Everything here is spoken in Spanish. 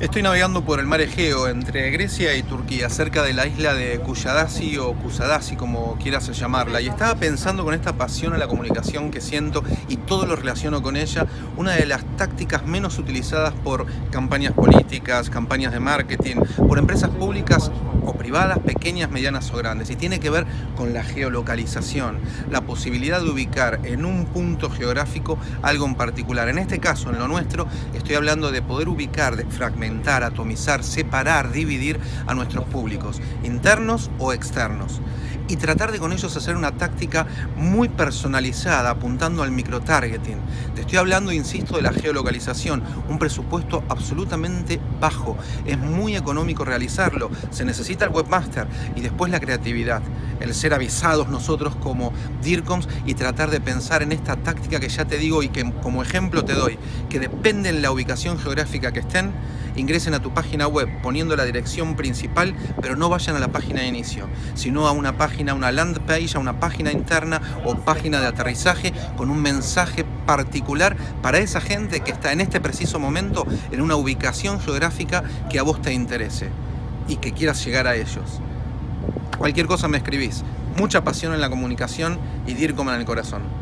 Estoy navegando por el mar Egeo entre Grecia y Turquía, cerca de la isla de Kuyadasi o Kusadasi, como quieras llamarla, y estaba pensando con esta pasión a la comunicación que siento y todo lo relaciono con ella, una de las tácticas menos utilizadas por campañas políticas, campañas de marketing, por empresas públicas o privadas, pequeñas, medianas o grandes, y tiene que ver con la geolocalización, la posibilidad de ubicar en un punto geográfico algo en particular. En este caso, en lo nuestro, estoy hablando de poder ubicar, de fragmentar, atomizar, separar, dividir a nuestros públicos, internos o externos. Y tratar de con ellos hacer una táctica muy personalizada, apuntando al microtargeting. Te estoy hablando, insisto, de la geolocalización, un presupuesto absolutamente bajo. Es muy económico realizarlo, se necesita el webmaster y después la creatividad. El ser avisados nosotros como DIRCOMS y tratar de pensar en esta táctica que ya te digo y que como ejemplo te doy, que depende en la ubicación geográfica que estén, ingresen a tu página web poniendo la dirección principal, pero no vayan a la página de inicio, sino a una página, una land page, a una página interna o página de aterrizaje con un mensaje particular para esa gente que está en este preciso momento en una ubicación geográfica que a vos te interese y que quieras llegar a ellos. Cualquier cosa me escribís. Mucha pasión en la comunicación y DIRCOM en el corazón.